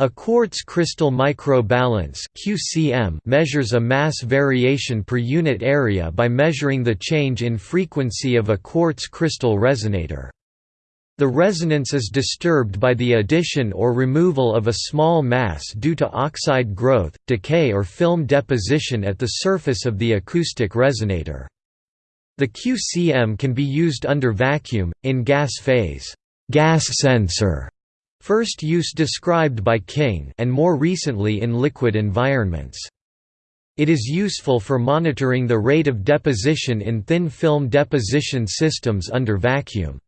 A quartz crystal microbalance (QCM) measures a mass variation per unit area by measuring the change in frequency of a quartz crystal resonator. The resonance is disturbed by the addition or removal of a small mass due to oxide growth, decay or film deposition at the surface of the acoustic resonator. The QCM can be used under vacuum, in gas phase gas sensor First use described by King and more recently in liquid environments. It is useful for monitoring the rate of deposition in thin film deposition systems under vacuum.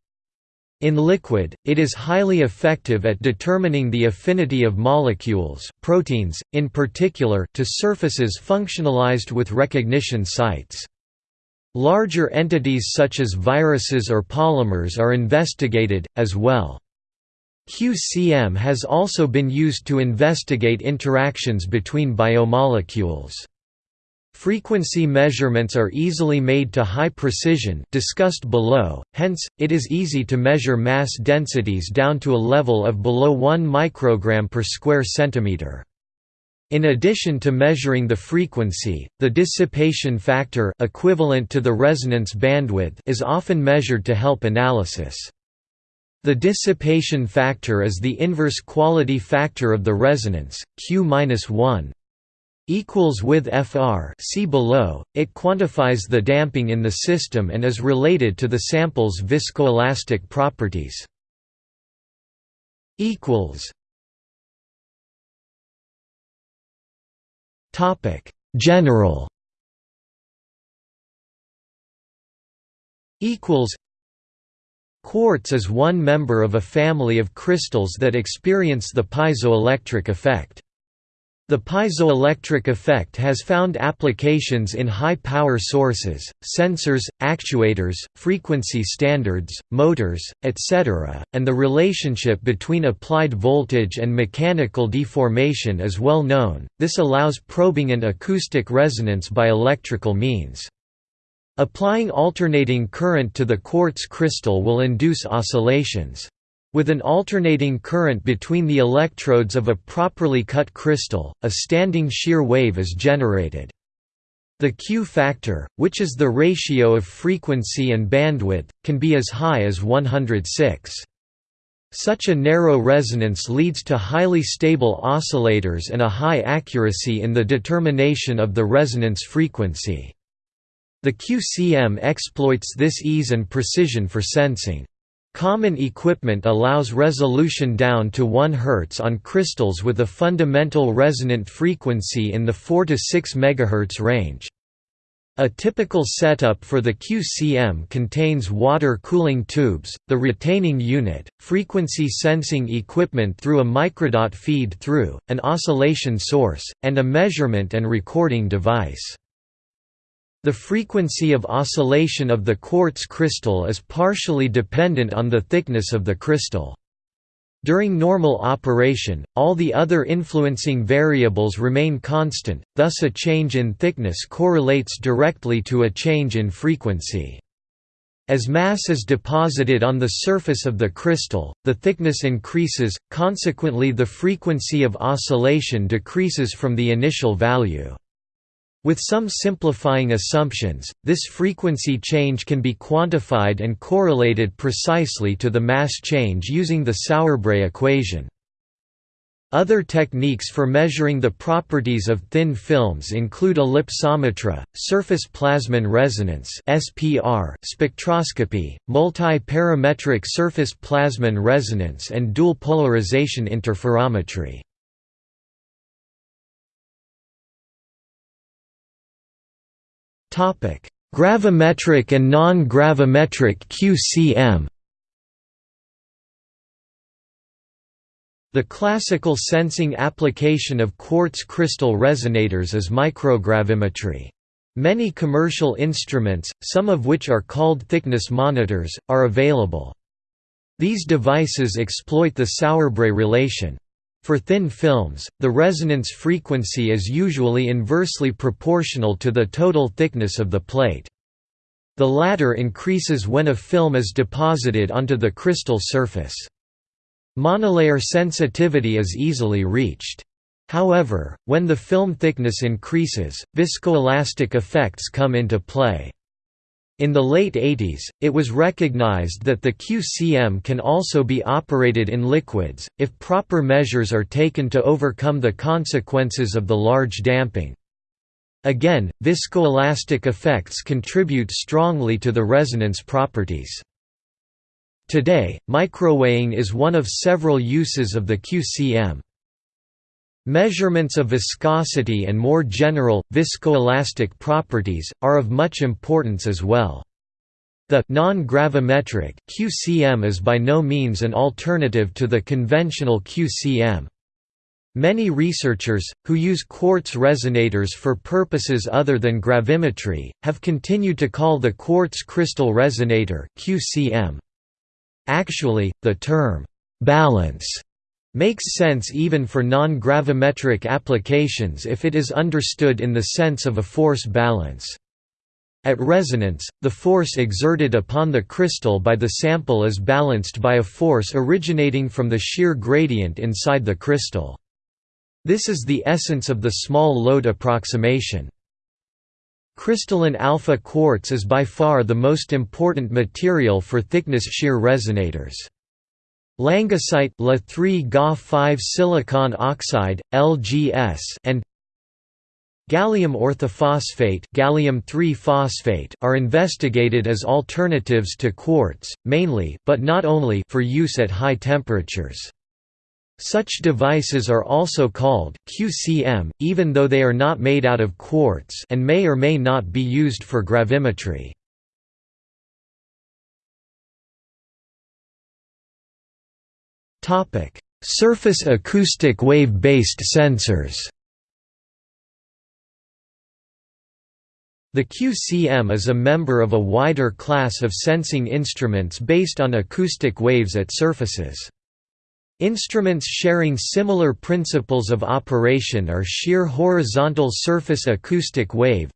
In liquid, it is highly effective at determining the affinity of molecules proteins, in particular to surfaces functionalized with recognition sites. Larger entities such as viruses or polymers are investigated, as well. QCM has also been used to investigate interactions between biomolecules. Frequency measurements are easily made to high precision discussed below, hence, it is easy to measure mass densities down to a level of below 1 microgram per square centimeter. In addition to measuring the frequency, the dissipation factor equivalent to the resonance bandwidth is often measured to help analysis. The dissipation factor is the inverse quality factor of the resonance, Q-1 equals with FR see below, it quantifies the damping in the system and is related to the sample's viscoelastic properties. General Quartz is one member of a family of crystals that experience the piezoelectric effect. The piezoelectric effect has found applications in high-power sources, sensors, actuators, frequency standards, motors, etc., and the relationship between applied voltage and mechanical deformation is well known, this allows probing and acoustic resonance by electrical means. Applying alternating current to the quartz crystal will induce oscillations. With an alternating current between the electrodes of a properly cut crystal, a standing shear wave is generated. The Q factor, which is the ratio of frequency and bandwidth, can be as high as 106. Such a narrow resonance leads to highly stable oscillators and a high accuracy in the determination of the resonance frequency. The QCM exploits this ease and precision for sensing. Common equipment allows resolution down to 1 Hz on crystals with a fundamental resonant frequency in the 4 to 6 MHz range. A typical setup for the QCM contains water cooling tubes, the retaining unit, frequency sensing equipment through a microdot feed-through, an oscillation source, and a measurement and recording device. The frequency of oscillation of the quartz crystal is partially dependent on the thickness of the crystal. During normal operation, all the other influencing variables remain constant, thus a change in thickness correlates directly to a change in frequency. As mass is deposited on the surface of the crystal, the thickness increases, consequently the frequency of oscillation decreases from the initial value. With some simplifying assumptions, this frequency change can be quantified and correlated precisely to the mass change using the Sauerbrey equation. Other techniques for measuring the properties of thin films include ellipsometry, surface plasmon resonance (SPR), spectroscopy, multi-parametric surface plasmon resonance and dual polarization interferometry. Gravimetric and non-gravimetric QCM The classical sensing application of quartz crystal resonators is microgravimetry. Many commercial instruments, some of which are called thickness monitors, are available. These devices exploit the Sauerbrey relation. For thin films, the resonance frequency is usually inversely proportional to the total thickness of the plate. The latter increases when a film is deposited onto the crystal surface. Monolayer sensitivity is easily reached. However, when the film thickness increases, viscoelastic effects come into play. In the late 80s, it was recognized that the QCM can also be operated in liquids, if proper measures are taken to overcome the consequences of the large damping. Again, viscoelastic effects contribute strongly to the resonance properties. Today, microweighing is one of several uses of the QCM. Measurements of viscosity and more general, viscoelastic properties, are of much importance as well. The non-gravimetric QCM is by no means an alternative to the conventional QCM. Many researchers, who use quartz resonators for purposes other than gravimetry, have continued to call the quartz crystal resonator QCM. Actually, the term, «balance» makes sense even for non-gravimetric applications if it is understood in the sense of a force balance. At resonance, the force exerted upon the crystal by the sample is balanced by a force originating from the shear gradient inside the crystal. This is the essence of the small load approximation. Crystalline alpha quartz is by far the most important material for thickness shear resonators. Langasite La3 Ga5 silicon oxide LGS and Gallium orthophosphate gallium 3 phosphate are investigated as alternatives to quartz, mainly but not only for use at high temperatures. Such devices are also called QCM, even though they are not made out of quartz and may or may not be used for gravimetry. Surface acoustic wave-based sensors The QCM is a member of a wider class of sensing instruments based on acoustic waves at surfaces. Instruments sharing similar principles of operation are shear horizontal surface acoustic wave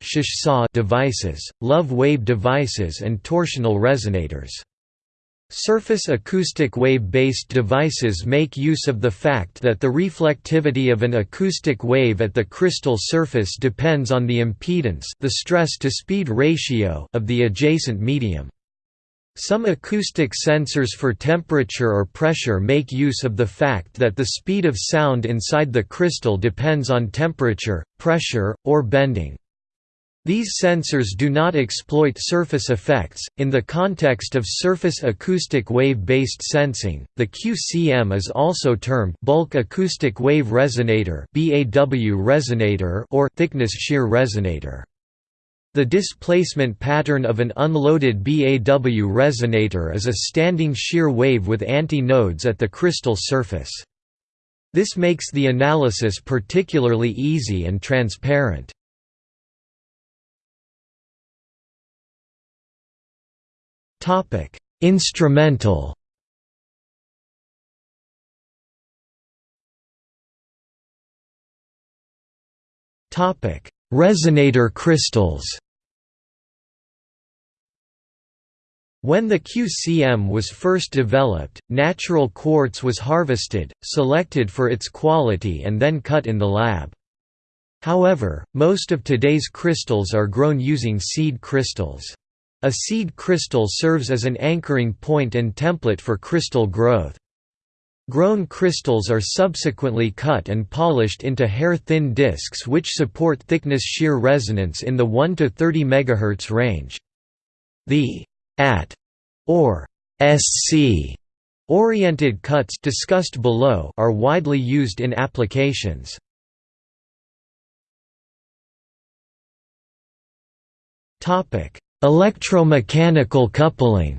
devices, love wave devices and torsional resonators. Surface acoustic wave-based devices make use of the fact that the reflectivity of an acoustic wave at the crystal surface depends on the impedance the stress-to-speed ratio of the adjacent medium. Some acoustic sensors for temperature or pressure make use of the fact that the speed of sound inside the crystal depends on temperature, pressure, or bending. These sensors do not exploit surface effects. In the context of surface acoustic wave based sensing, the QCM is also termed bulk acoustic wave resonator (BAW resonator) or thickness shear resonator. The displacement pattern of an unloaded BAW resonator is a standing shear wave with anti-nodes at the crystal surface. This makes the analysis particularly easy and transparent. Topic: Instrumental. Topic: Resonator crystals. When the QCM was first developed, natural quartz was harvested, selected for its quality and then cut in the lab. However, most of today's crystals are grown using seed crystals. A seed crystal serves as an anchoring point and template for crystal growth. Grown crystals are subsequently cut and polished into hair-thin discs which support thickness shear resonance in the 1 to 30 MHz range. The AT or SC oriented cuts discussed below are widely used in applications. Topic: Electromechanical coupling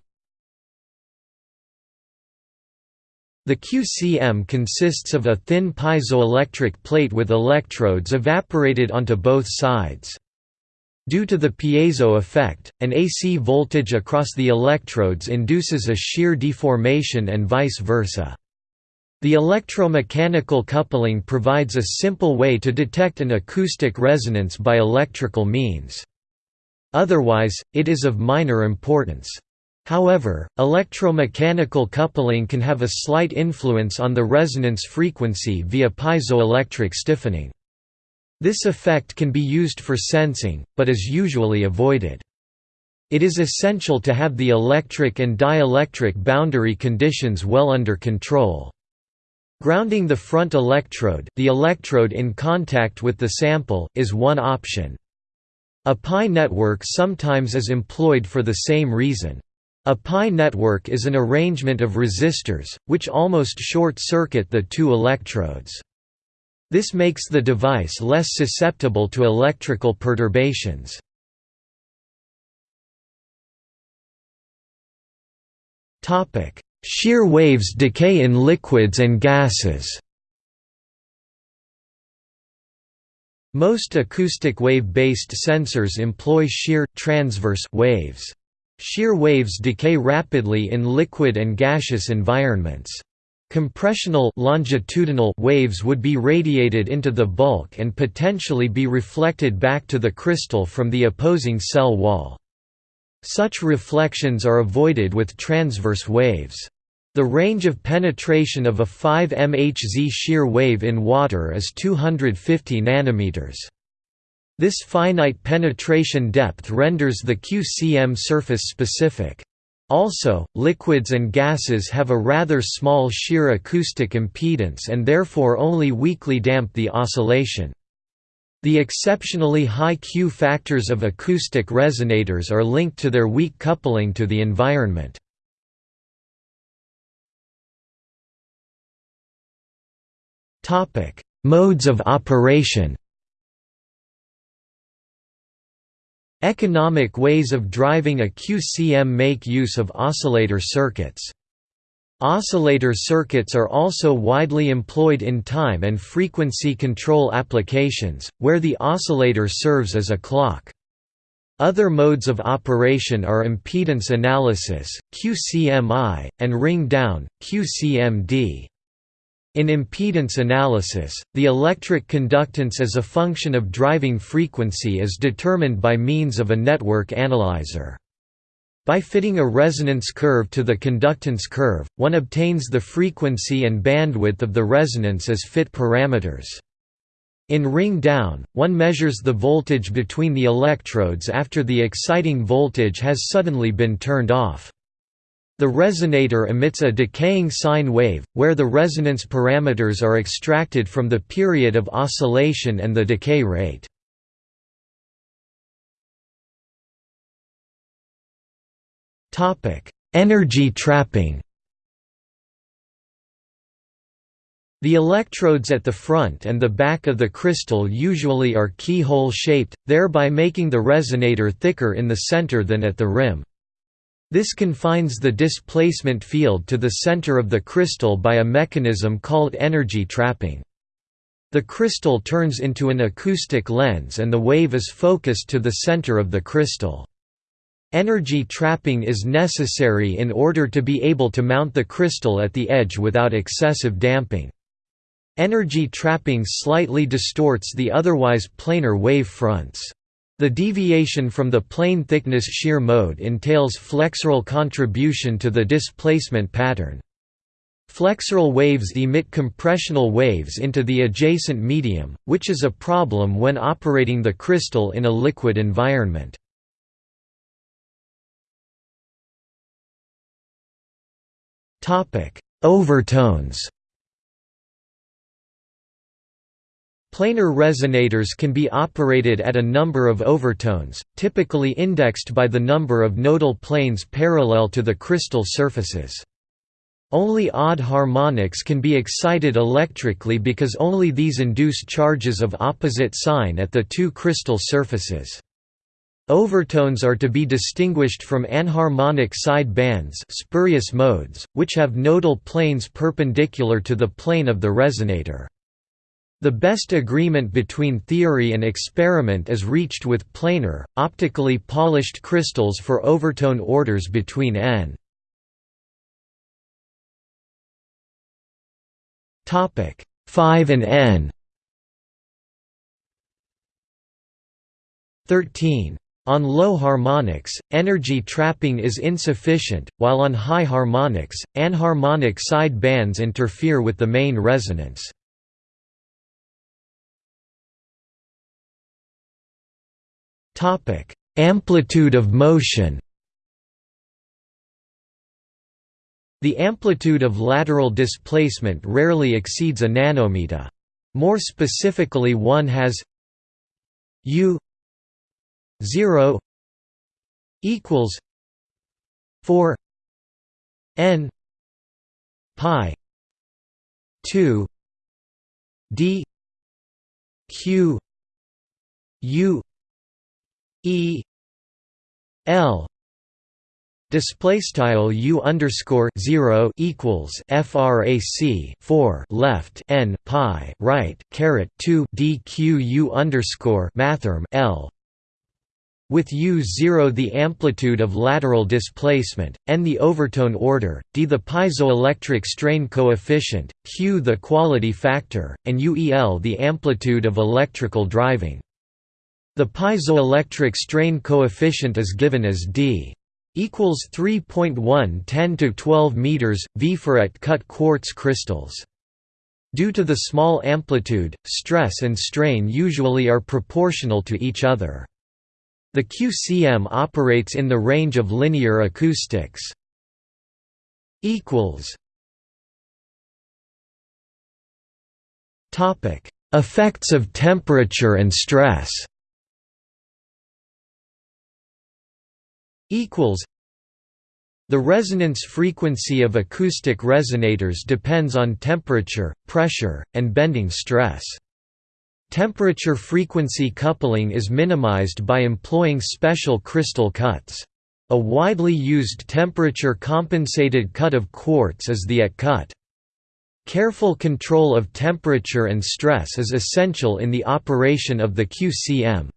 The QCM consists of a thin piezoelectric plate with electrodes evaporated onto both sides. Due to the piezo effect, an AC voltage across the electrodes induces a shear deformation and vice versa. The electromechanical coupling provides a simple way to detect an acoustic resonance by electrical means. Otherwise, it is of minor importance. However, electromechanical coupling can have a slight influence on the resonance frequency via piezoelectric stiffening. This effect can be used for sensing, but is usually avoided. It is essential to have the electric and dielectric boundary conditions well under control. Grounding the front electrode, the electrode in contact with the sample, is one option. A pi network sometimes is employed for the same reason. A pi network is an arrangement of resistors, which almost short-circuit the two electrodes. This makes the device less susceptible to electrical perturbations. Shear waves decay in liquids and gases Most acoustic wave-based sensors employ shear, transverse waves. Shear waves decay rapidly in liquid and gaseous environments. Compressional longitudinal waves would be radiated into the bulk and potentially be reflected back to the crystal from the opposing cell wall. Such reflections are avoided with transverse waves. The range of penetration of a 5 MHz shear wave in water is 250 nanometers. This finite penetration depth renders the QCM surface specific. Also, liquids and gases have a rather small shear acoustic impedance and therefore only weakly damp the oscillation. The exceptionally high Q factors of acoustic resonators are linked to their weak coupling to the environment. Modes of operation Economic ways of driving a QCM make use of oscillator circuits. Oscillator circuits are also widely employed in time and frequency control applications, where the oscillator serves as a clock. Other modes of operation are impedance analysis, QCMI, and ring down, QCMD. In impedance analysis, the electric conductance as a function of driving frequency is determined by means of a network analyzer. By fitting a resonance curve to the conductance curve, one obtains the frequency and bandwidth of the resonance as fit parameters. In ring down, one measures the voltage between the electrodes after the exciting voltage has suddenly been turned off. The resonator emits a decaying sine wave, where the resonance parameters are extracted from the period of oscillation and the decay rate. Energy trapping The electrodes at the front and the back of the crystal usually are keyhole shaped, thereby making the resonator thicker in the center than at the rim. This confines the displacement field to the center of the crystal by a mechanism called energy trapping. The crystal turns into an acoustic lens and the wave is focused to the center of the crystal. Energy trapping is necessary in order to be able to mount the crystal at the edge without excessive damping. Energy trapping slightly distorts the otherwise planar wave fronts. The deviation from the plane thickness shear mode entails flexural contribution to the displacement pattern. Flexural waves emit compressional waves into the adjacent medium, which is a problem when operating the crystal in a liquid environment. Overtones Planar resonators can be operated at a number of overtones, typically indexed by the number of nodal planes parallel to the crystal surfaces. Only odd harmonics can be excited electrically because only these induce charges of opposite sign at the two crystal surfaces. Overtones are to be distinguished from anharmonic side bands spurious modes, which have nodal planes perpendicular to the plane of the resonator. The best agreement between theory and experiment is reached with planar, optically polished crystals for overtone orders between n. Topic 5 and n. 13 On low harmonics, energy trapping is insufficient, while on high harmonics, anharmonic side bands interfere with the main resonance. Amplitude of motion The amplitude of lateral displacement rarely exceeds a nanometer. More specifically one has u 0 equals 4 n pi 2 d q u e l Display style u underscore zero equals frac four left n pi right caret two dq u underscore mathrm l with u0 the amplitude of lateral displacement, n the overtone order, d the piezoelectric strain coefficient, q the quality factor, and uel the amplitude of electrical driving. The piezoelectric strain coefficient is given as d equals 3.1 10 to 12 meters v for at cut quartz crystals. Due to the small amplitude, stress and strain usually are proportional to each other. The QCM operates in the range of linear acoustics. equals Topic: Effects of temperature and stress. Equals the resonance frequency of acoustic resonators depends on temperature, pressure, and bending stress. Temperature-frequency coupling is minimized by employing special crystal cuts. A widely used temperature-compensated cut of quartz is the AT cut. Careful control of temperature and stress is essential in the operation of the QCM.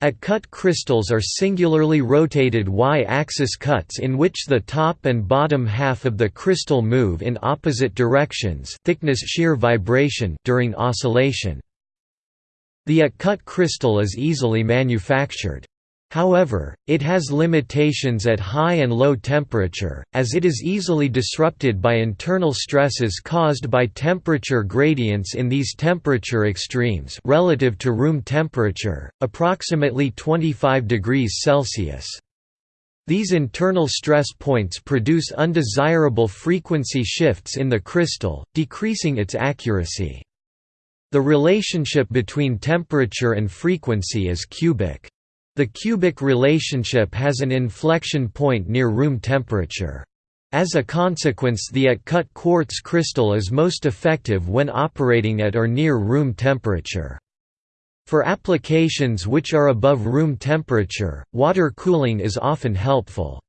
At-cut crystals are singularly rotated Y-axis cuts in which the top and bottom half of the crystal move in opposite directions thickness shear vibration during oscillation. The at-cut crystal is easily manufactured. However, it has limitations at high and low temperature, as it is easily disrupted by internal stresses caused by temperature gradients in these temperature extremes relative to room temperature, approximately 25 degrees Celsius. These internal stress points produce undesirable frequency shifts in the crystal, decreasing its accuracy. The relationship between temperature and frequency is cubic. The cubic relationship has an inflection point near room temperature. As a consequence the at-cut quartz crystal is most effective when operating at or near room temperature. For applications which are above room temperature, water cooling is often helpful.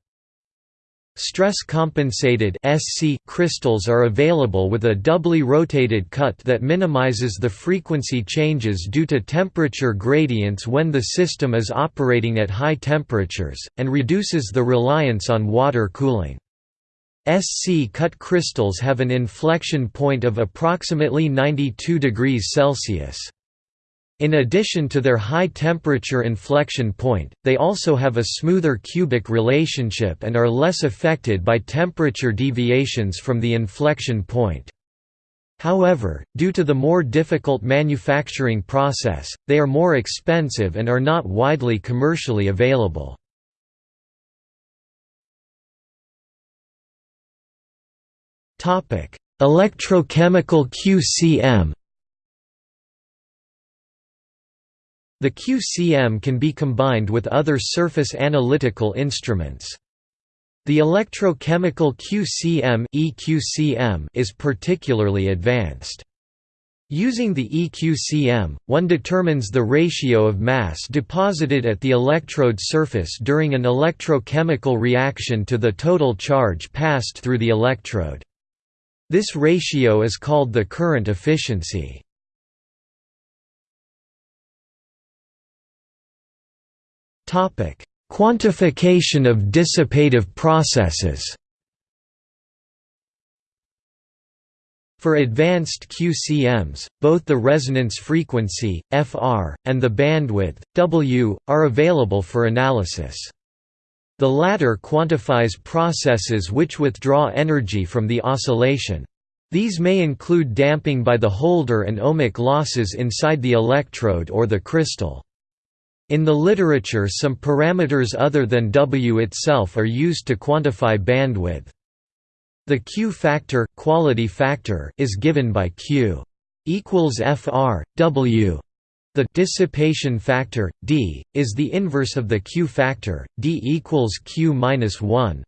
Stress-compensated SC crystals are available with a doubly rotated cut that minimizes the frequency changes due to temperature gradients when the system is operating at high temperatures, and reduces the reliance on water cooling. SC-cut crystals have an inflection point of approximately 92 degrees Celsius. In addition to their high temperature inflection point, they also have a smoother cubic relationship and are less affected by temperature deviations from the inflection point. However, due to the more difficult manufacturing process, they are more expensive and are not widely commercially available. Electrochemical QCM The QCM can be combined with other surface analytical instruments. The electrochemical QCM, EQCM is particularly advanced. Using the EQCM, one determines the ratio of mass deposited at the electrode surface during an electrochemical reaction to the total charge passed through the electrode. This ratio is called the current efficiency. Quantification of dissipative processes. For advanced QCMs, both the resonance frequency, Fr, and the bandwidth, W, are available for analysis. The latter quantifies processes which withdraw energy from the oscillation. These may include damping by the holder and ohmic losses inside the electrode or the crystal. In the literature some parameters other than W itself are used to quantify bandwidth. The Q factor, quality factor is given by Q equals FR, W. The dissipation factor, D, is the inverse of the Q factor, D equals Q minus 1.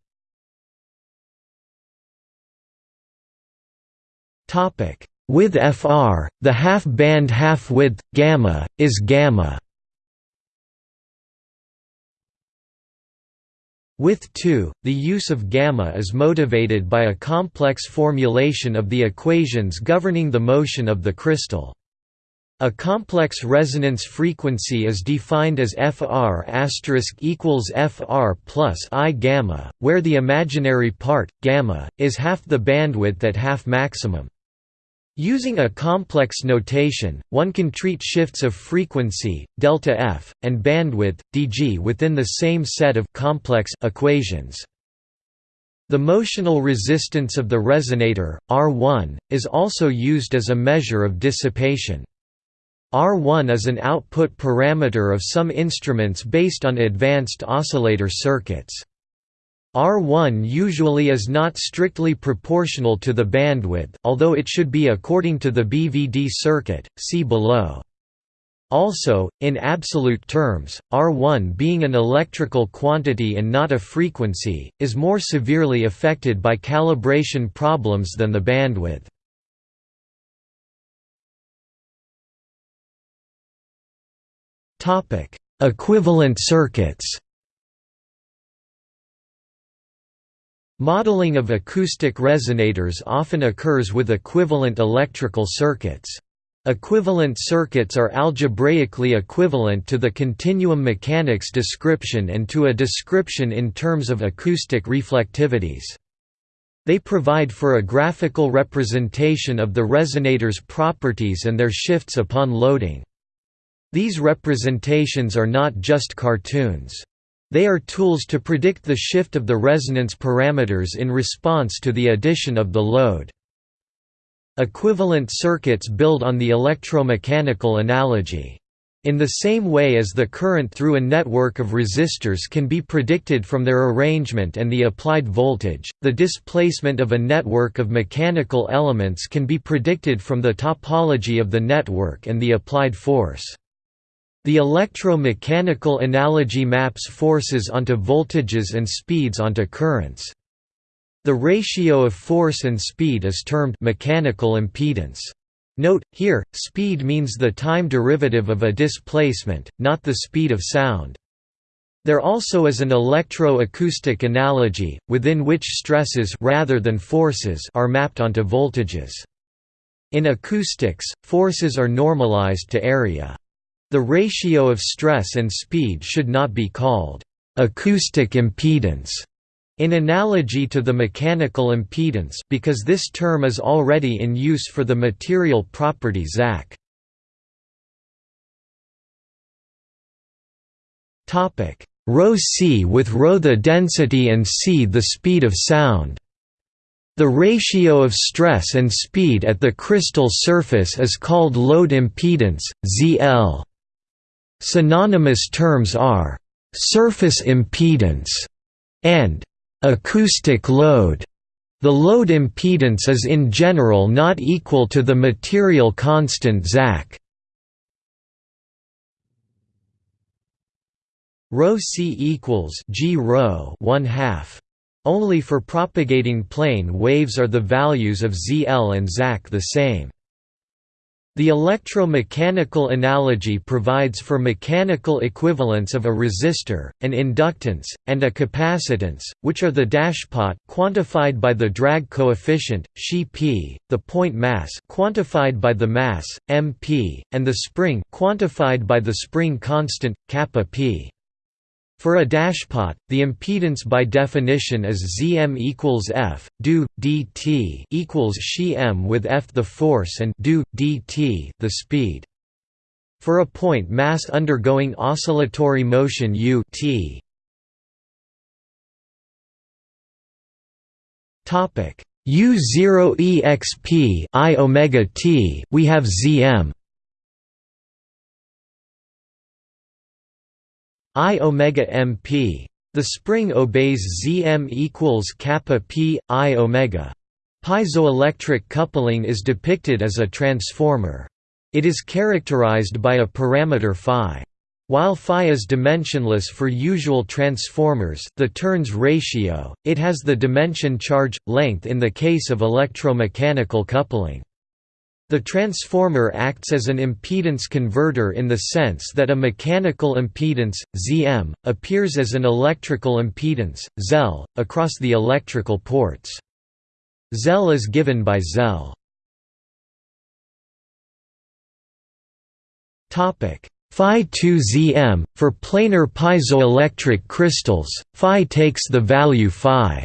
With FR, the half-band half-width, gamma, is gamma With 2, the use of gamma is motivated by a complex formulation of the equations governing the motion of the crystal. A complex resonance frequency is defined as Fr equals Fr plus I gamma, where the imaginary part, gamma, is half the bandwidth at half maximum. Using a complex notation, one can treat shifts of frequency, delta f, and bandwidth, dg within the same set of complex equations. The motional resistance of the resonator, R1, is also used as a measure of dissipation. R1 is an output parameter of some instruments based on advanced oscillator circuits. R1 usually is not strictly proportional to the bandwidth, although it should be according to the BVD circuit, see below. Also, in absolute terms, R1 being an electrical quantity and not a frequency, is more severely affected by calibration problems than the bandwidth. Equivalent circuits Modeling of acoustic resonators often occurs with equivalent electrical circuits. Equivalent circuits are algebraically equivalent to the continuum mechanics description and to a description in terms of acoustic reflectivities. They provide for a graphical representation of the resonator's properties and their shifts upon loading. These representations are not just cartoons. They are tools to predict the shift of the resonance parameters in response to the addition of the load. Equivalent circuits build on the electromechanical analogy. In the same way as the current through a network of resistors can be predicted from their arrangement and the applied voltage, the displacement of a network of mechanical elements can be predicted from the topology of the network and the applied force. The electromechanical analogy maps forces onto voltages and speeds onto currents. The ratio of force and speed is termed mechanical impedance. Note, here, speed means the time derivative of a displacement, not the speed of sound. There also is an electro-acoustic analogy, within which stresses rather than forces are mapped onto voltages. In acoustics, forces are normalized to area. The ratio of stress and speed should not be called acoustic impedance in analogy to the mechanical impedance because this term is already in use for the material property ZAC. Topic: ρ c with ρ the density and c the speed of sound. The ratio of stress and speed at the crystal surface is called load impedance, ZL. Synonymous terms are «surface impedance» and «acoustic load». The load impedance is in general not equal to the material constant ZAC. Rho c equals g rho 1 half. Only for propagating plane waves are the values of ZL and ZAC the same. The electromechanical analogy provides for mechanical equivalence of a resistor, an inductance, and a capacitance, which are the dashpot quantified by the drag coefficient, Xi p, the point mass quantified by the mass, mp, and the spring quantified by the spring constant, kappa p. For a dashpot, the impedance by definition is Zm equals F, do, dt equals Xi m with F the force and do, dt the speed. For a point mass undergoing oscillatory motion u t. Topic. U0 exp i omega t we have Zm I omega MP. The spring obeys Zm equals kappa p i omega. Piezoelectric coupling is depicted as a transformer. It is characterized by a parameter phi. While phi is dimensionless for usual transformers the turns ratio, it has the dimension charge, length in the case of electromechanical coupling. The transformer acts as an impedance converter in the sense that a mechanical impedance, Zm, appears as an electrical impedance, Zel, across the electrical ports. Zel is given by Zel. Phi 2 Zm, for planar piezoelectric crystals, Phi takes the value Phi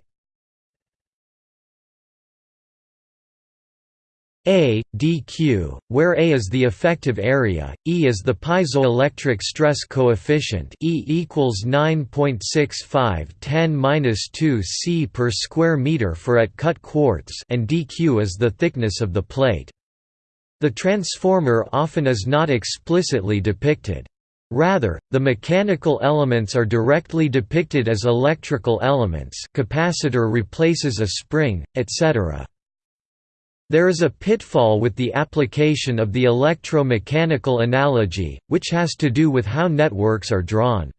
A, dq, where A is the effective area, E is the piezoelectric stress coefficient E equals 9.65 10-2 c per square meter for at cut quartz and dq is the thickness of the plate. The transformer often is not explicitly depicted. Rather, the mechanical elements are directly depicted as electrical elements capacitor replaces a spring, etc. There is a pitfall with the application of the electromechanical analogy, which has to do with how networks are drawn.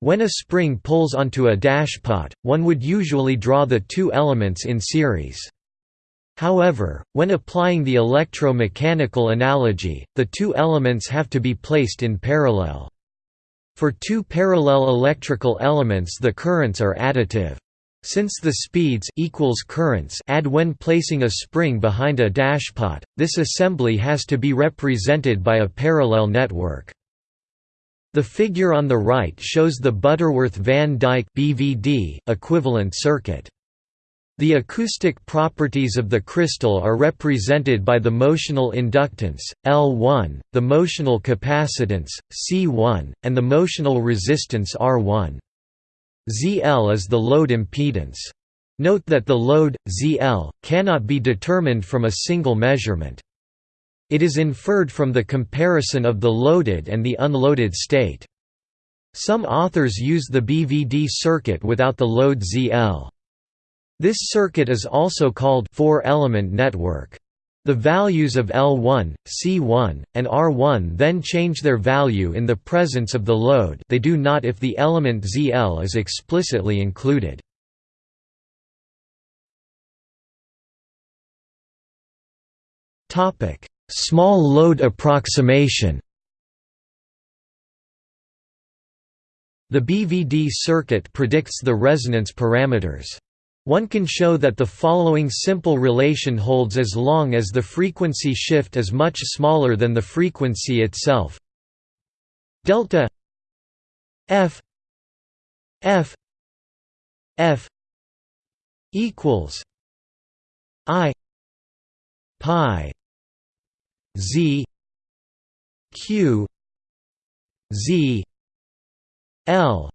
When a spring pulls onto a dashpot, one would usually draw the two elements in series. However, when applying the electromechanical analogy, the two elements have to be placed in parallel. For two parallel electrical elements the currents are additive. Since the speeds equals currents add when placing a spring behind a dashpot, this assembly has to be represented by a parallel network. The figure on the right shows the Butterworth-Van Dyke (BVD) equivalent circuit. The acoustic properties of the crystal are represented by the motional inductance, L1, the motional capacitance, C1, and the motional resistance R1. ZL is the load impedance. Note that the load, ZL, cannot be determined from a single measurement. It is inferred from the comparison of the loaded and the unloaded state. Some authors use the BVD circuit without the load ZL. This circuit is also called four-element network. The values of L1, C1, and R1 then change their value in the presence of the load they do not if the element ZL is explicitly included. Small load approximation The BVD circuit predicts the resonance parameters. One can show that the following simple relation holds as long as the frequency shift is much smaller than the frequency itself. Delta F F F equals I pi Z Q Z L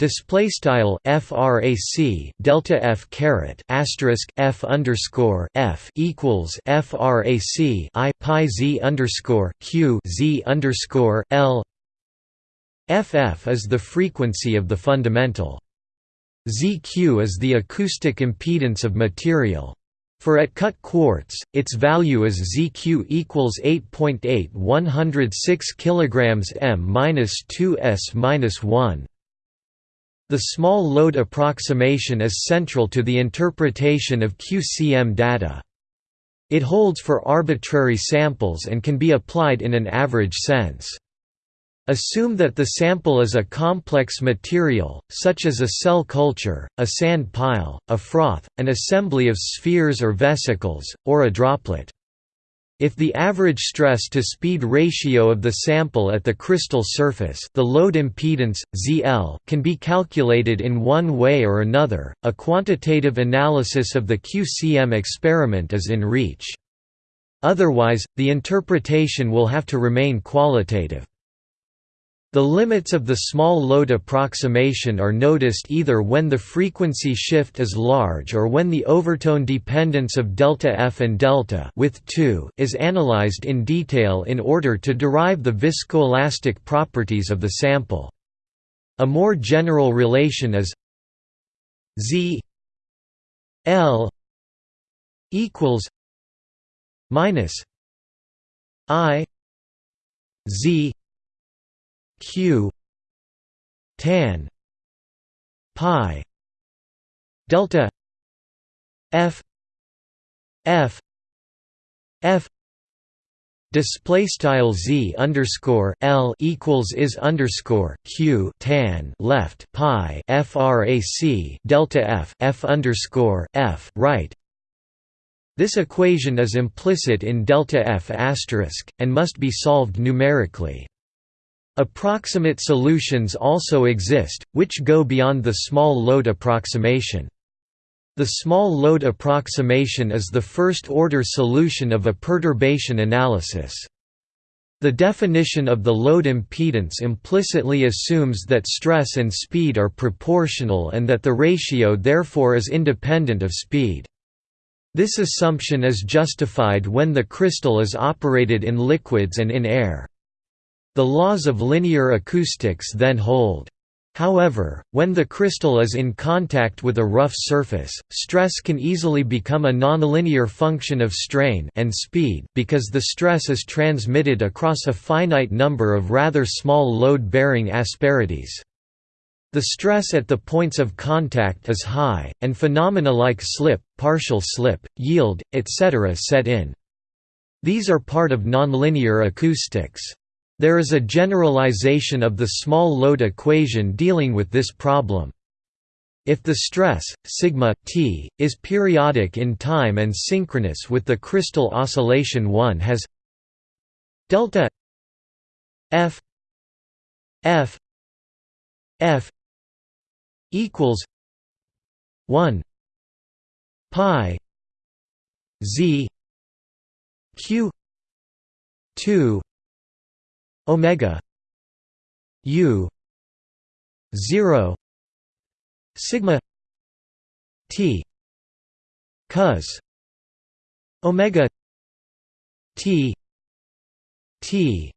Display style frac delta f caret asterisk f underscore f equals frac i pi z underscore q z underscore l. FF is the frequency of the fundamental. ZQ is the acoustic impedance of material. For at cut quartz, its value is ZQ equals 8.8 106 kg m-2 s-1. The small load approximation is central to the interpretation of QCM data. It holds for arbitrary samples and can be applied in an average sense. Assume that the sample is a complex material, such as a cell culture, a sand pile, a froth, an assembly of spheres or vesicles, or a droplet. If the average stress-to-speed ratio of the sample at the crystal surface the load impedance, ZL, can be calculated in one way or another, a quantitative analysis of the QCM experiment is in reach. Otherwise, the interpretation will have to remain qualitative. The limits of the small load approximation are noticed either when the frequency shift is large or when the overtone dependence of delta F and delta with 2 is analyzed in detail in order to derive the viscoelastic properties of the sample. A more general relation is Z L equals minus I Z q. tan. Pi. Delta. F. F. F. Display style z underscore l equals is underscore q tan left pi frac delta f f underscore f right. This equation is implicit in delta f asterisk and must be solved numerically. Approximate solutions also exist, which go beyond the small load approximation. The small load approximation is the first-order solution of a perturbation analysis. The definition of the load impedance implicitly assumes that stress and speed are proportional and that the ratio therefore is independent of speed. This assumption is justified when the crystal is operated in liquids and in air. The laws of linear acoustics then hold. However, when the crystal is in contact with a rough surface, stress can easily become a nonlinear function of strain and speed because the stress is transmitted across a finite number of rather small load-bearing asperities. The stress at the points of contact is high, and phenomena like slip, partial slip, yield, etc. set in. These are part of nonlinear acoustics. There is a generalization of the small load equation dealing with this problem. If the stress, sigma t, is periodic in time and synchronous with the crystal oscillation one has delta f f f equals 1 pi z q 2 omega u 0 sigma t cos omega t t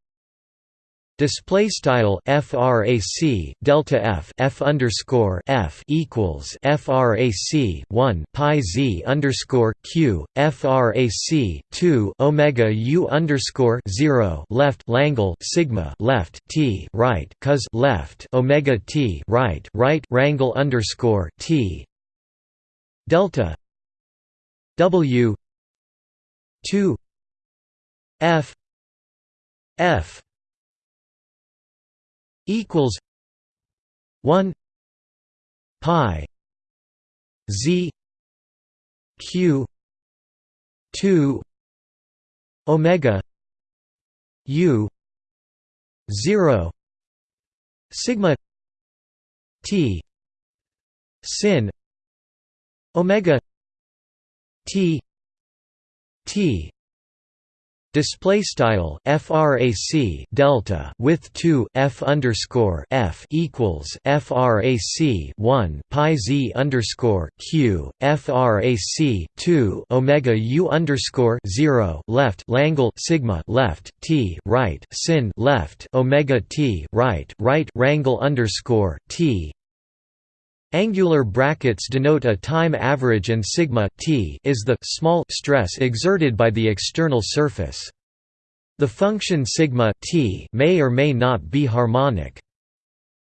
Display style frac delta f f underscore f equals frac 1 pi z underscore q frac 2 omega u underscore 0 left Langle sigma left t right cos left omega t right right rangle underscore t. Delta w 2 f f equals 1 pi z q 2 omega u 0 sigma t sin omega t t Display style frac delta with 2 f underscore f equals frac 1 pi z underscore q frac 2 omega u underscore 0 left Langle sigma left t right sin left omega t right right rangle underscore t Angular brackets denote a time average and sigma t is the small stress exerted by the external surface. The function sigma t may or may not be harmonic.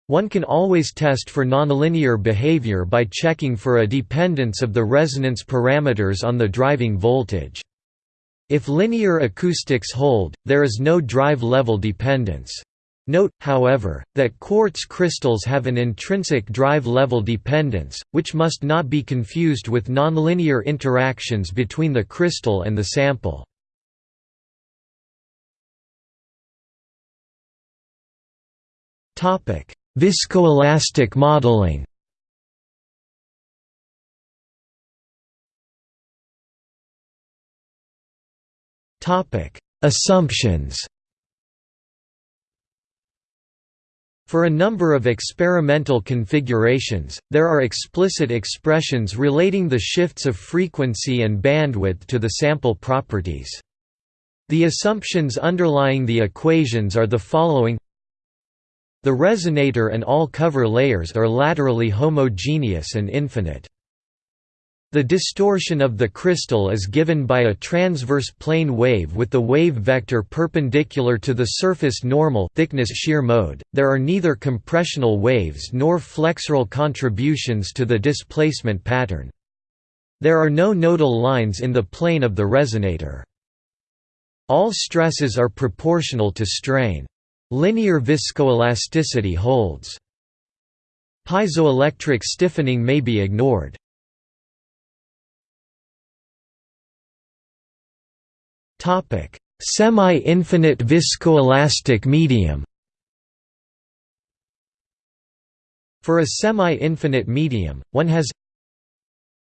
One can always test for nonlinear behavior by checking for a dependence of the resonance parameters on the driving voltage. If linear acoustics hold, there is no drive level dependence. Note, however, that quartz crystals have an intrinsic drive level dependence, which must not be confused with nonlinear interactions between the crystal and the sample. Viscoelastic modeling Assumptions For a number of experimental configurations, there are explicit expressions relating the shifts of frequency and bandwidth to the sample properties. The assumptions underlying the equations are the following The resonator and all cover layers are laterally homogeneous and infinite. The distortion of the crystal is given by a transverse plane wave with the wave vector perpendicular to the surface normal thickness shear mode. There are neither compressional waves nor flexural contributions to the displacement pattern. There are no nodal lines in the plane of the resonator. All stresses are proportional to strain. Linear viscoelasticity holds. Piezoelectric stiffening may be ignored. Semi-infinite viscoelastic medium. For a semi-infinite medium, one has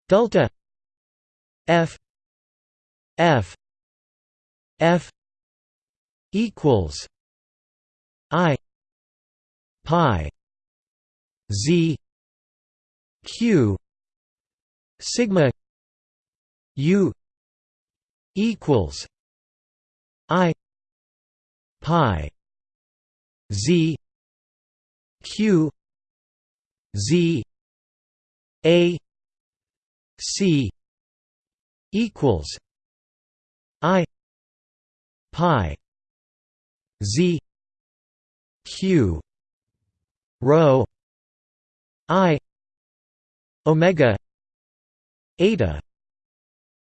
delta f f f equals i pi z q sigma u equals I pi Z Q Z A C equals I pi Z Q rho I omega eta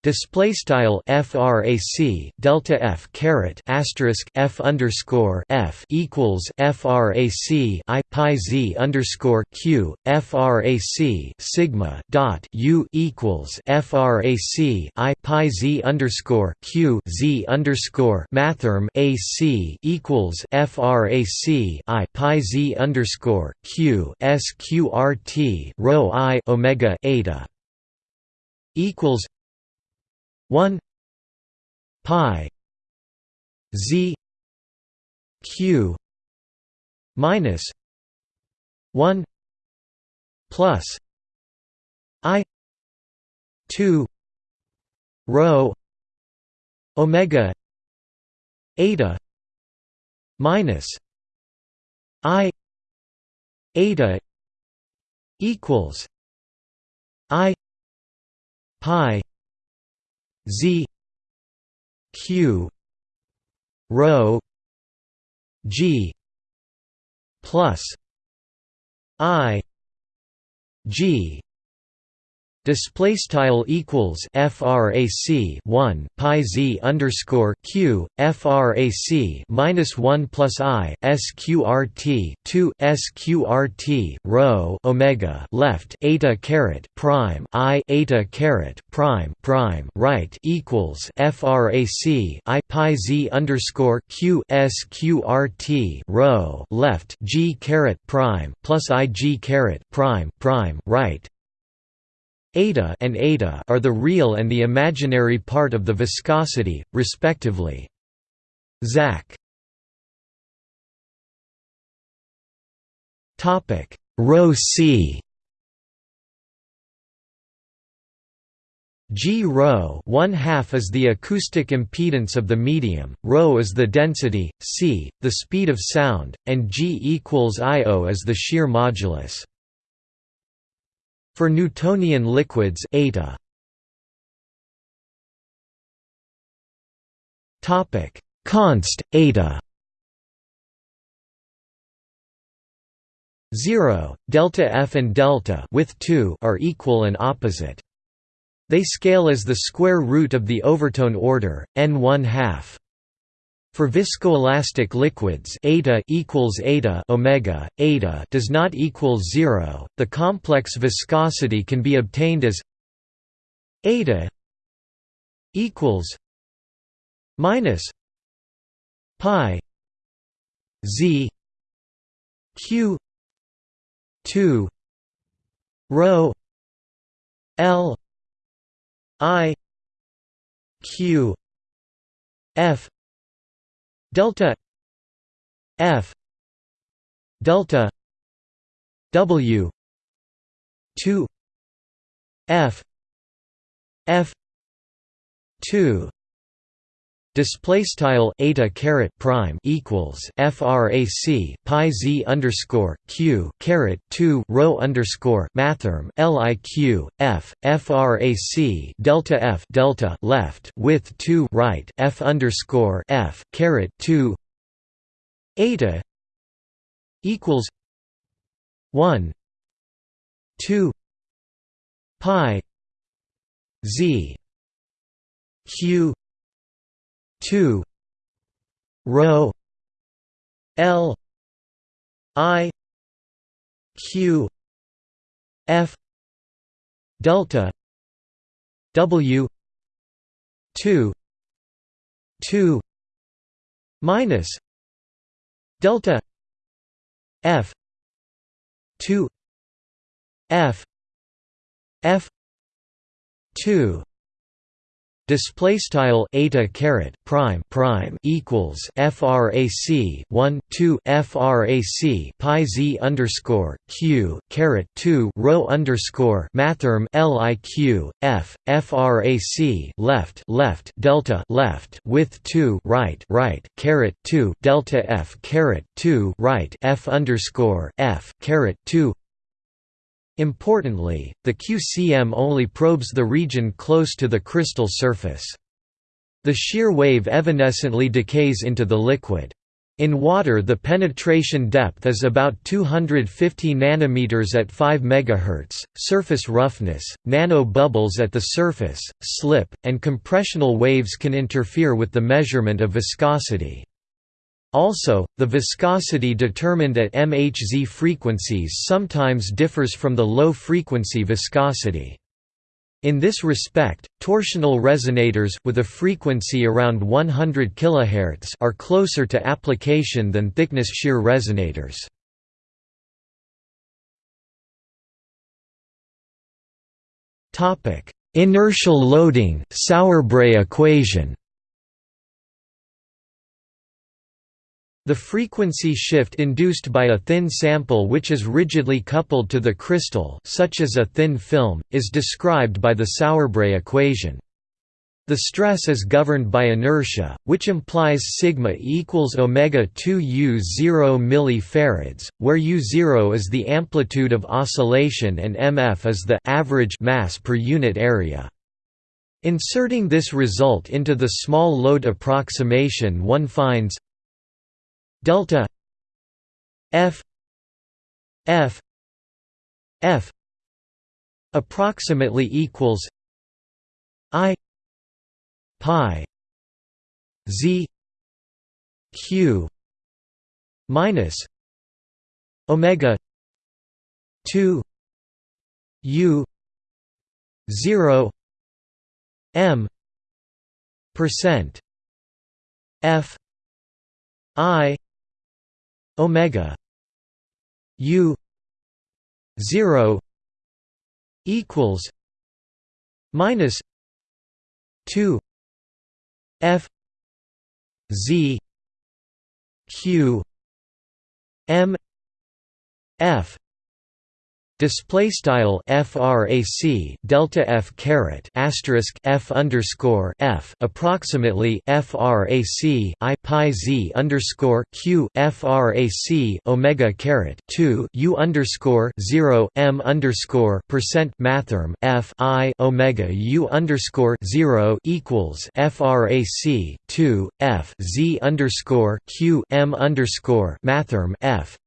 Display style frac delta f caret asterisk f underscore f equals frac i pi z underscore q frac sigma dot u equals frac i pi z underscore q z underscore mathrm ac equals frac i pi z underscore q sqrt rho i omega eta equals 1 pi z q minus 1 plus i 2 rho omega eta minus i eta equals i pi Z Q rho G plus I G display style equals frac 1 pi z underscore q frac minus 1 plus i sqrt 2 sqrt rho omega left eta caret prime i eta caret prime prime right equals frac i pi z underscore q sqrt rho left g caret prime plus i g caret prime prime right eta and eta are the real and the imaginary part of the viscosity, respectively. Zach Topic Rho c G rho one half is the acoustic impedance of the medium, rho is the density, c, the speed of sound, and G equals Io is the shear modulus. For Newtonian liquids eta. Topic. Const eta. 0 delta f and delta with 2 are equal and opposite. They scale as the square root of the overtone order n 1 half for viscoelastic liquids eta equals eta omega, eta does not equal zero. The complex viscosity can be obtained as eta equals minus pi z q 2 rho l i q f delta f delta w 2 f f 2 Display style eta caret prime equals frac pi z underscore q caret two rho underscore mathrm liq f frac delta f delta left with two right f underscore f caret two eta equals one two pi z q 2 rho l i q f delta w 2 2 minus delta f 2 f f 2 display style eta caret prime prime equals frac 1 2 frac pi z underscore q caret 2 rho underscore mathrm liq f frac left left delta left with 2 right right caret 2 delta f caret 2 right f underscore f caret 2 Importantly, the QCM only probes the region close to the crystal surface. The shear wave evanescently decays into the liquid. In water the penetration depth is about 250 nanometers at 5 MHz. Surface roughness, nano bubbles at the surface, slip, and compressional waves can interfere with the measurement of viscosity. Also, the viscosity determined at MHZ frequencies sometimes differs from the low-frequency viscosity. In this respect, torsional resonators with a frequency around 100 kHz are closer to application than thickness shear resonators. Topic: Inertial loading, Sauerbrey equation. The frequency shift induced by a thin sample which is rigidly coupled to the crystal such as a thin film, is described by the Sauerbrey equation. The stress is governed by inertia, which implies sigma equals omega 2 u 0 millifarads, where u0 is the amplitude of oscillation and mf is the average mass per unit area. Inserting this result into the small load approximation one finds delta f f f approximately equals i pi z q minus omega 2 u 0 m percent f i omega u 0 equals minus 2 f z q m f Display style frac delta f caret asterisk f underscore f approximately frac i pi z underscore q frac omega caret two u underscore zero m underscore percent mathrm f i omega u underscore zero equals frac two f z underscore q m underscore mathrm f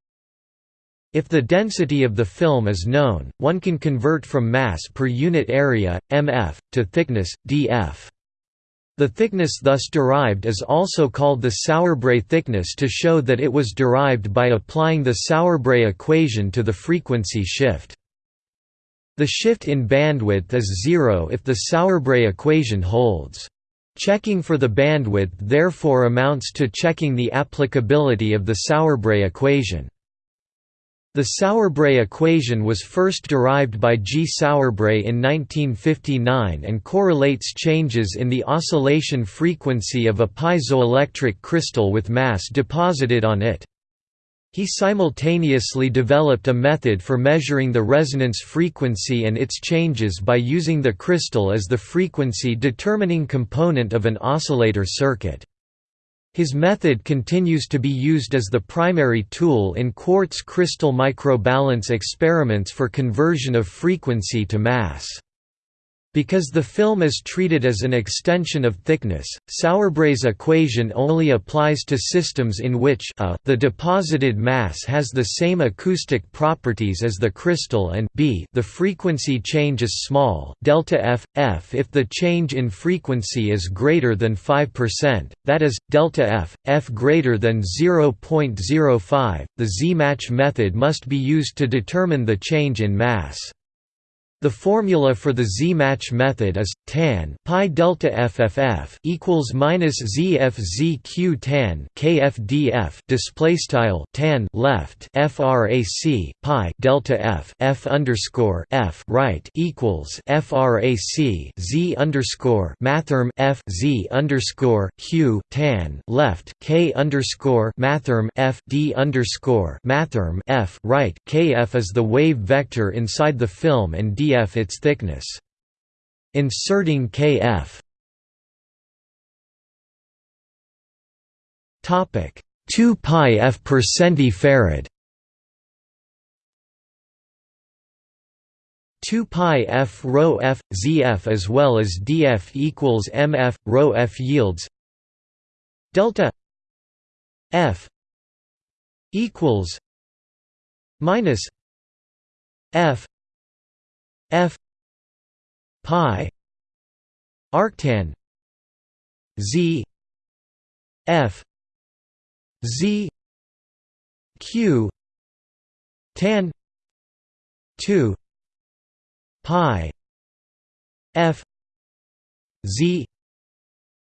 if the density of the film is known, one can convert from mass per unit area, mf, to thickness, df. The thickness thus derived is also called the Sauerbrey thickness to show that it was derived by applying the Sauerbrey equation to the frequency shift. The shift in bandwidth is zero if the Sauerbrey equation holds. Checking for the bandwidth therefore amounts to checking the applicability of the Sauerbrey equation. The Sauerbrey equation was first derived by G. Sauerbrey in 1959 and correlates changes in the oscillation frequency of a piezoelectric crystal with mass deposited on it. He simultaneously developed a method for measuring the resonance frequency and its changes by using the crystal as the frequency-determining component of an oscillator circuit. His method continues to be used as the primary tool in quartz crystal microbalance experiments for conversion of frequency to mass. Because the film is treated as an extension of thickness, Sauerbrey's equation only applies to systems in which a, the deposited mass has the same acoustic properties as the crystal and b, the frequency change is small, delta f, f if the change in frequency is greater than 5%, that is, delta f, f greater than 0.05. The Z-match method must be used to determine the change in mass. The formula for the Z-match method is tan pi delta FFF equals minus ZFZQ tan KFDF display style tan left frac pi delta F F underscore F right equals frac Z underscore mathrm F Z underscore Q tan left K underscore mathrm F D underscore mathrm F right KF is the wave vector inside the film and D kf its thickness. Inserting kf Topic. 2 pi f per centifarad 2 pi f rho f zf as well as df equals mf rho f yields delta f equals minus f f pi arctan z f z q tan 2 pi f z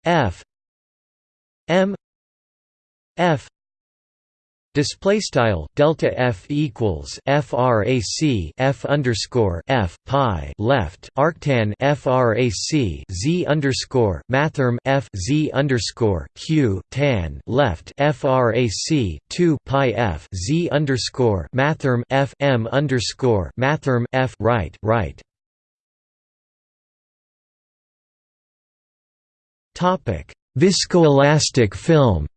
f m f Display style delta f equals frac f underscore f pi left arctan frac z underscore mathrm f z underscore q tan left frac two pi f z underscore mathrm f m underscore mathrm f right right. Topic: Viscoelastic film.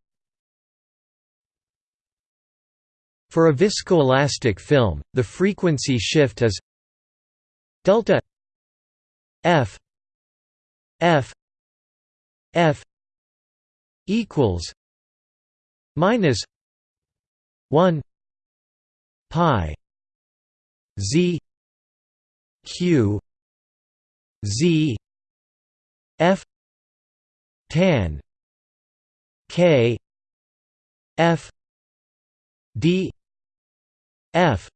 For a viscoelastic film, the frequency shift is delta f f f equals minus 1 pi z q z f tan k f d f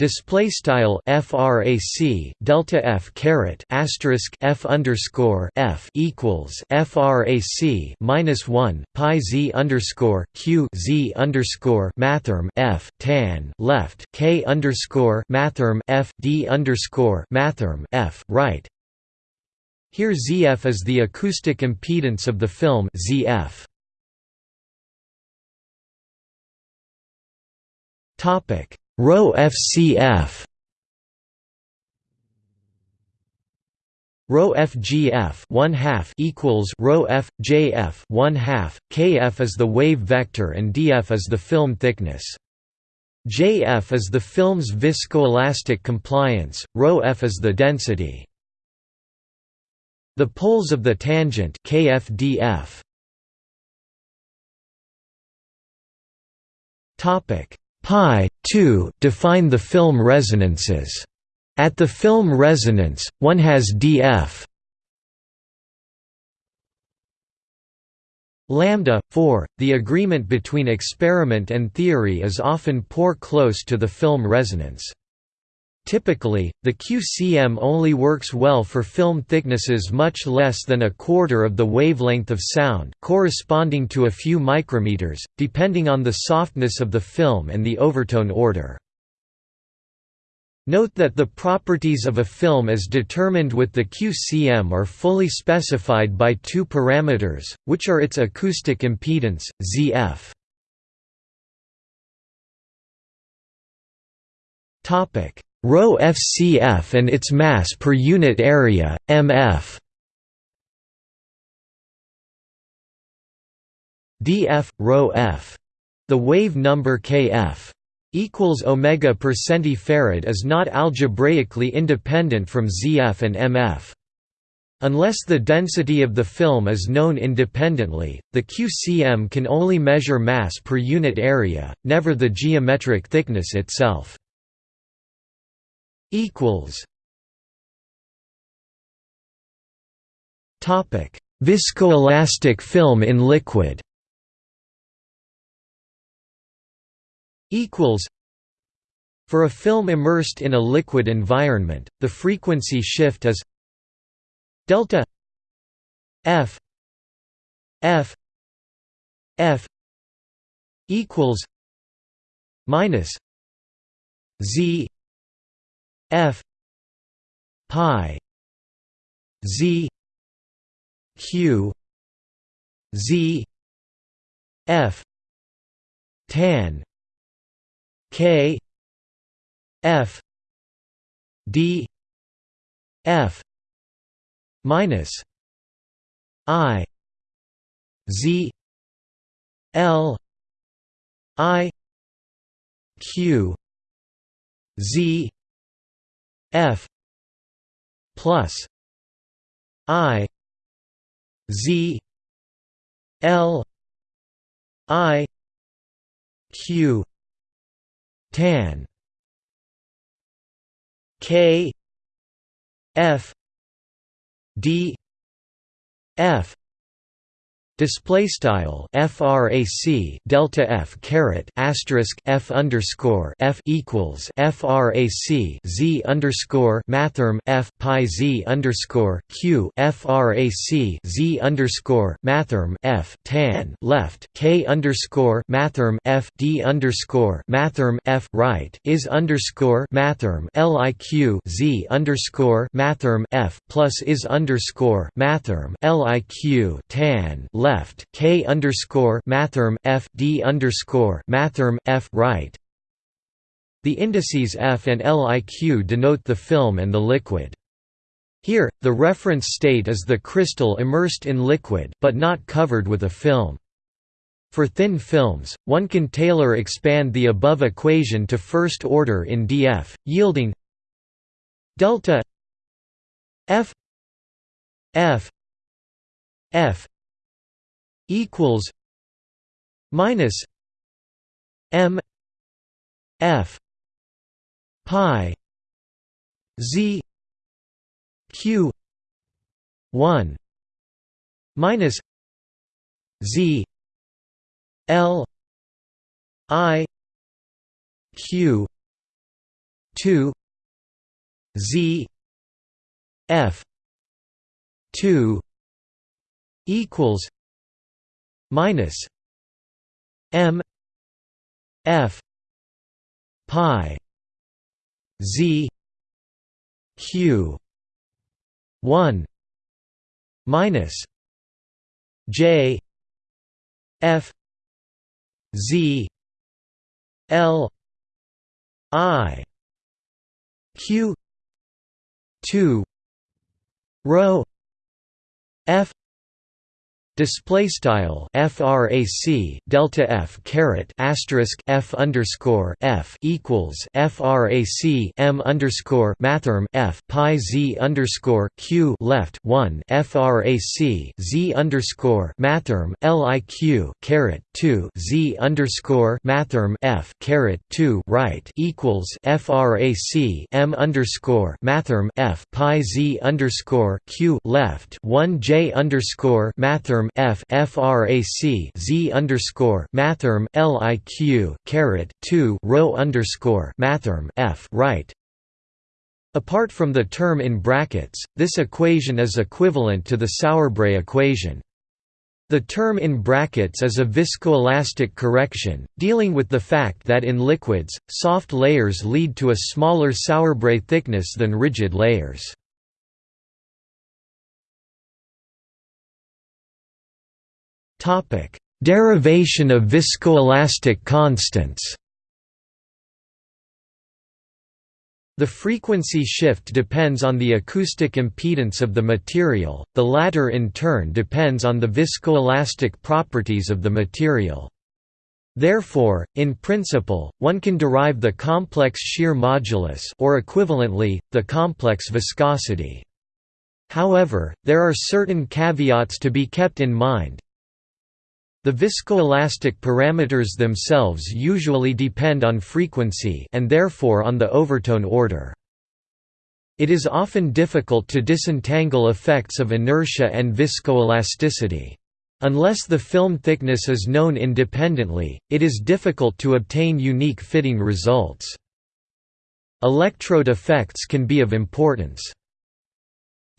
display style frac delta f caret asterisk f underscore f equals frac minus one pi z underscore q z underscore mathrm f tan left k underscore mathrm f d underscore mathrm f right. Here ZF is the acoustic impedance of the film ZF. Topic: Rho FCF. Rho FGF 1 half equals Rho FJF 1 half. KF is the wave vector and DF is the film thickness. JF is the film's viscoelastic compliance. Rho F is the density. The poles of the tangent KFDF. Topic Pi 2 define the film resonances. At the film resonance, one has df lambda 4 the agreement between experiment and theory is often poor close to the film resonance Typically, the QCM only works well for film thicknesses much less than a quarter of the wavelength of sound corresponding to a few micrometers, depending on the softness of the film and the overtone order. Note that the properties of a film as determined with the QCM are fully specified by two parameters, which are its acoustic impedance, ZF. Topic: Rho FCF and its mass per unit area, MF. df rho f. The wave number kf equals omega per centifarad is not algebraically independent from ZF and MF. Unless the density of the film is known independently, the QCM can only measure mass per unit area, never the geometric thickness itself equals Topic: Viscoelastic film in liquid. Equals. For a film immersed in a liquid environment, the frequency shift is delta f f f equals minus z f pi z q z f tan k f d f minus i z l i q z F plus I Z L I Q tan. K F D F display style frac delta f caret asterisk f underscore f equals frac z underscore mathrm f pi z underscore q frac z underscore mathrm f tan left k underscore mathrm f d underscore mathrm f right is underscore mathrm liq z underscore mathrm f plus is underscore mathrm liq tan left left K underscore mathrm F D underscore mathrm F right. The indices F and LIQ denote the film and the liquid. Here, the reference state is the crystal immersed in liquid but not covered with a film. For thin films, one can Taylor expand the above equation to first order in df, yielding delta f f f equals minus M F pi Z Q one minus Z L I Q two Z F two equals minus M F pi Z Q one minus J F Z L I Q two rho F Display style frac delta f caret asterisk f underscore f equals frac m underscore mathrm f pi z underscore q left one frac z underscore mathrm liq caret two z underscore mathrm f caret two right equals frac m underscore mathrm f pi z underscore q left one j underscore mathrm f frac z underscore mathrm liq caret two rho underscore mathrm f right Apart from the term in brackets, this equation is equivalent to the Sauerbrey equation. The term in brackets is a viscoelastic correction, dealing with the fact that in liquids, soft layers lead to a smaller Sauerbrey thickness than rigid layers. Derivation of viscoelastic constants The frequency shift depends on the acoustic impedance of the material, the latter in turn depends on the viscoelastic properties of the material. Therefore, in principle, one can derive the complex shear modulus or equivalently, the complex viscosity. However, there are certain caveats to be kept in mind, the viscoelastic parameters themselves usually depend on frequency and therefore on the overtone order. It is often difficult to disentangle effects of inertia and viscoelasticity. Unless the film thickness is known independently, it is difficult to obtain unique fitting results. Electrode effects can be of importance.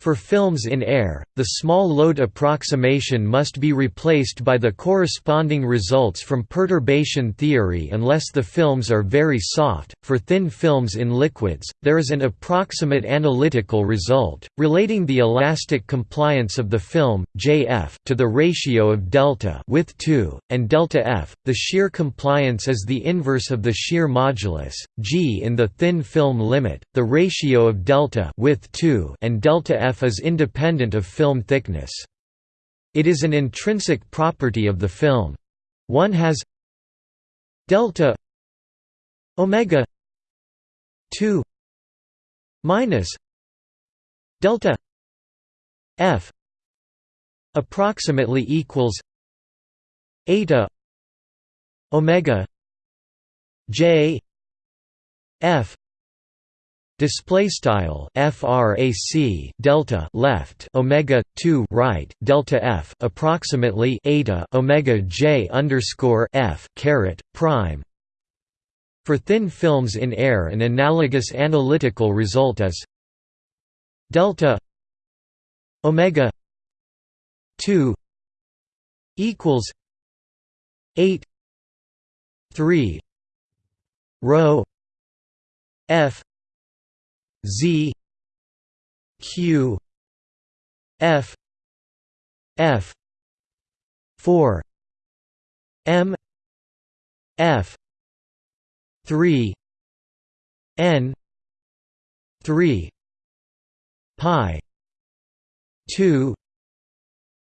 For films in air, the small load approximation must be replaced by the corresponding results from perturbation theory unless the films are very soft. For thin films in liquids, there is an approximate analytical result, relating the elastic compliance of the film, Jf, to the ratio of delta with 2, and delta f. The shear compliance is the inverse of the shear modulus, g in the thin film limit, the ratio of delta with 2 and delta f f is independent of film thickness. It is an intrinsic property of the film. One has delta omega 2 minus delta f approximately equals eta omega j f display style frac delta left omega 2 right delta f approximately eta omega j underscore f caret prime. For thin films in air an analogous analytical result is delta omega 2 equals 8 3 rho f Z Q F F four M F three N three Pi two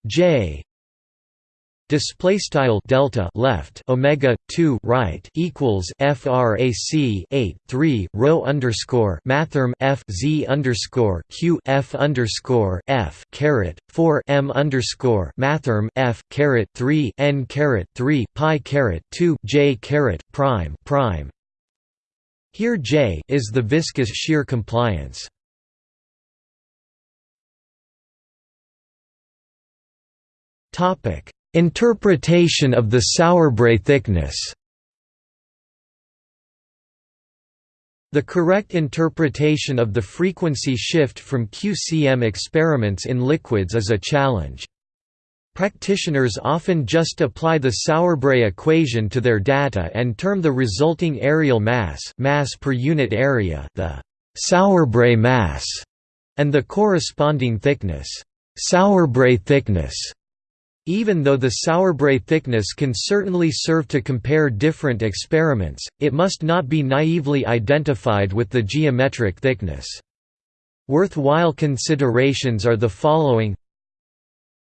J display style delta left omega 2 right equals frac 8 3 rho underscore mathrm f z underscore q f underscore f caret 4 m underscore mathrm f caret 3 n caret 3 pi caret 2 j caret prime prime. Here j is the viscous shear compliance. Topic Interpretation of the Sauerbrey thickness The correct interpretation of the frequency shift from QCM experiments in liquids is a challenge. Practitioners often just apply the Sauerbrey equation to their data and term the resulting areal mass, mass per unit area the Sauerbrey mass, and the corresponding thickness, Sauerbrey thickness. Even though the Sauerbrey thickness can certainly serve to compare different experiments, it must not be naively identified with the geometric thickness. Worthwhile considerations are the following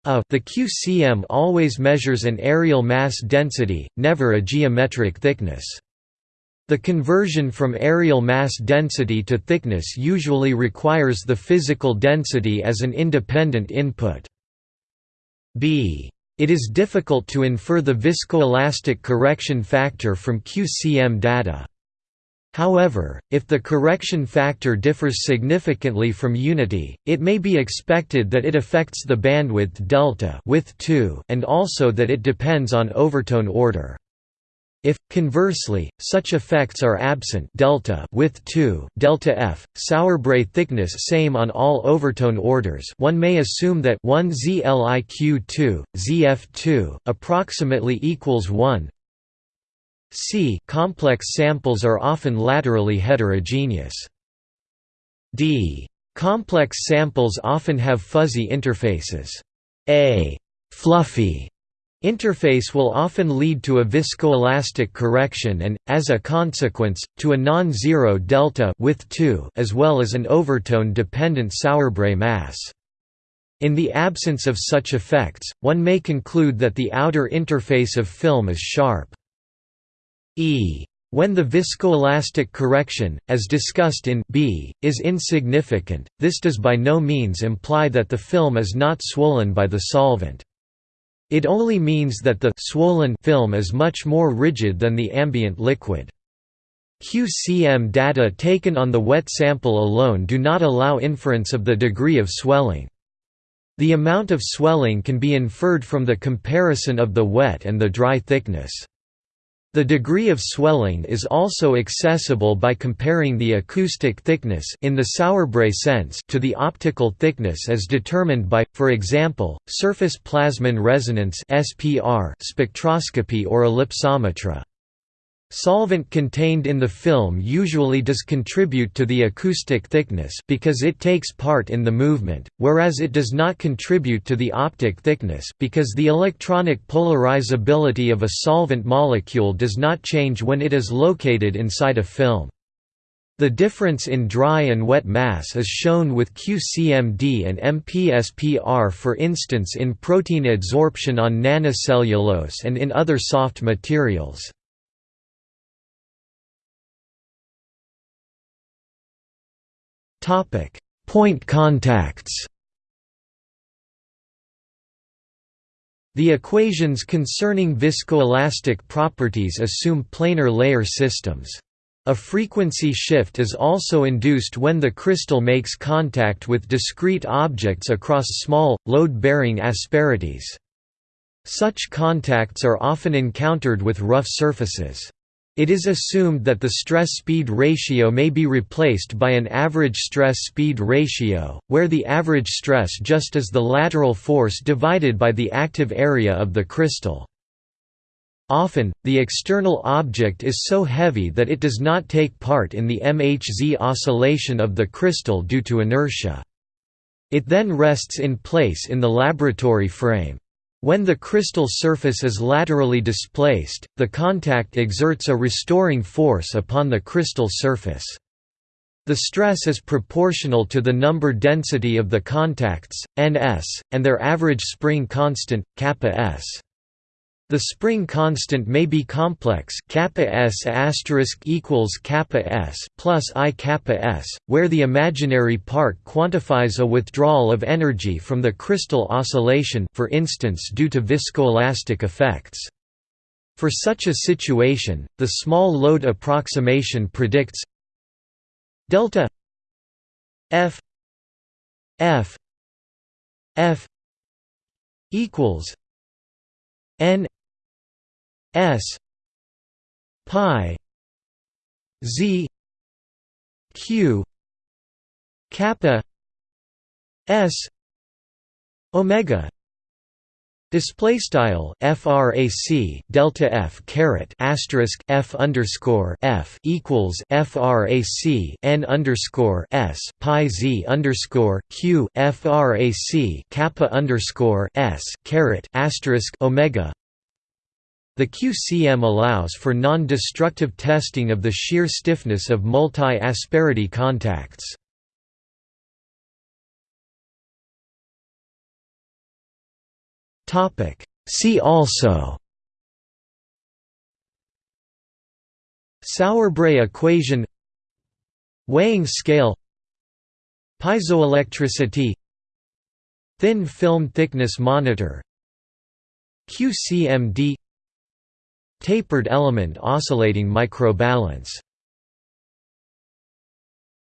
a the QCM always measures an aerial mass density, never a geometric thickness. The conversion from aerial mass density to thickness usually requires the physical density as an independent input b. It is difficult to infer the viscoelastic correction factor from QCM data. However, if the correction factor differs significantly from unity, it may be expected that it affects the bandwidth delta with 2 and also that it depends on overtone order. If, conversely, such effects are absent delta with 2 delta f, Sauerbrey thickness same on all overtone orders one may assume that 1 ZLIQ2, ZF2, approximately equals 1 C complex samples are often laterally heterogeneous. D. Complex samples often have fuzzy interfaces. A fluffy Interface will often lead to a viscoelastic correction and, as a consequence, to a non-zero delta with 2 as well as an overtone-dependent Sauerbrey mass. In the absence of such effects, one may conclude that the outer interface of film is sharp. E. When the viscoelastic correction, as discussed in B, is insignificant, this does by no means imply that the film is not swollen by the solvent. It only means that the swollen film is much more rigid than the ambient liquid. QCM data taken on the wet sample alone do not allow inference of the degree of swelling. The amount of swelling can be inferred from the comparison of the wet and the dry thickness. The degree of swelling is also accessible by comparing the acoustic thickness in the Sauerbrey sense to the optical thickness as determined by, for example, surface plasmon resonance spectroscopy or ellipsometry. Solvent contained in the film usually does contribute to the acoustic thickness because it takes part in the movement, whereas it does not contribute to the optic thickness because the electronic polarizability of a solvent molecule does not change when it is located inside a film. The difference in dry and wet mass is shown with QCMD and MPSPR for instance in protein adsorption on nanocellulose and in other soft materials. Topic: Point contacts. The equations concerning viscoelastic properties assume planar layer systems. A frequency shift is also induced when the crystal makes contact with discrete objects across small, load-bearing asperities. Such contacts are often encountered with rough surfaces. It is assumed that the stress-speed ratio may be replaced by an average stress-speed ratio, where the average stress just is the lateral force divided by the active area of the crystal. Often, the external object is so heavy that it does not take part in the MHZ oscillation of the crystal due to inertia. It then rests in place in the laboratory frame. When the crystal surface is laterally displaced, the contact exerts a restoring force upon the crystal surface. The stress is proportional to the number density of the contacts, ns, and their average spring constant, kappa s. The spring constant may be complex equals plus i where the imaginary part quantifies a withdrawal of energy from the crystal oscillation for instance due to viscoelastic effects. For such a situation, the small load approximation predicts delta f f f equals n S pi Z Q kappa S omega Display style frac delta f caret asterisk f underscore f equals frac n underscore s pi z underscore q frac kappa underscore s caret asterisk omega the QCM allows for non-destructive testing of the shear stiffness of multi-asperity contacts. See also Sauerbrey equation Weighing scale Piezoelectricity Thin film thickness monitor QCMD Tapered element oscillating microbalance